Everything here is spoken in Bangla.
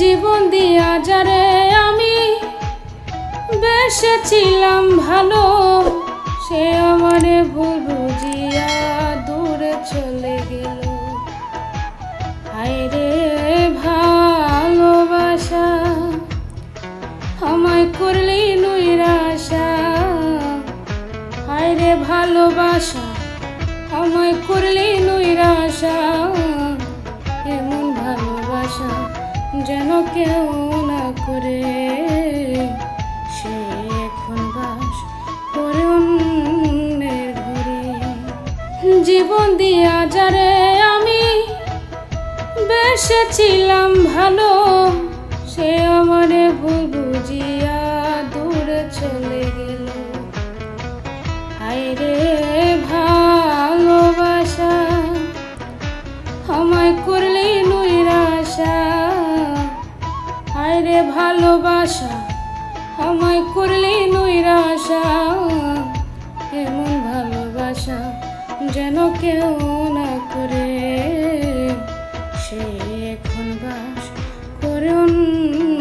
জীবন দিয়া যারে আমি বেসেছিলাম ভালো, সে আমারে ভুল বুঝিয়া দূরে চলে গেল। হায়রে ভালোবাসা, আমায় করলি নৈরাশা। হায়রে ভালোবাসা, আমায় করলি নৈরাশা, এমন ভালোবাসা। যেন কেউ না করে। সে এখন বাস করে অন্যের ঘরে। জীবন দিয়া যারে আমি বেসেছিলাম ভালো, সে আমারে ভুল বুঝিয়া দূরে চলে গেল। হায়রে ভালোবাসা, আমায় করলি ভালোবাসা আমায় করলি নৈরাশা। এমন ভালোবাসা যেন কেউ না করে। সে এখন বাস করে অন্য